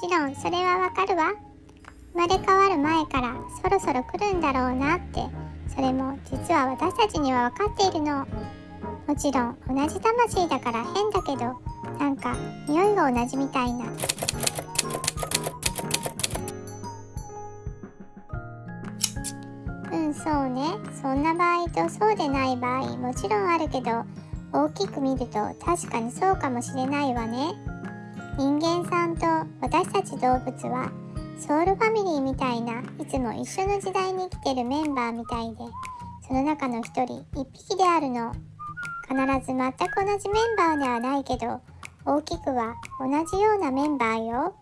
態はわかるわ。生まれ変わる前からそろそろ来るんだろうなって。それも実は私たちには分かっているの。もちろん同じ魂だから変だけどなんか匂いが同じみたいな。うんそうね。そんな場合とそうでない場合もちろんあるけど大きく見ると確かにそうかもしれないわね。人間さん私たち動物はソウルファミリーみたいないつも一緒の時代に生きてるメンバーみたいでその中の一人一匹であるの。必ず全く同じメンバーではないけど大きくは同じようなメンバーよ。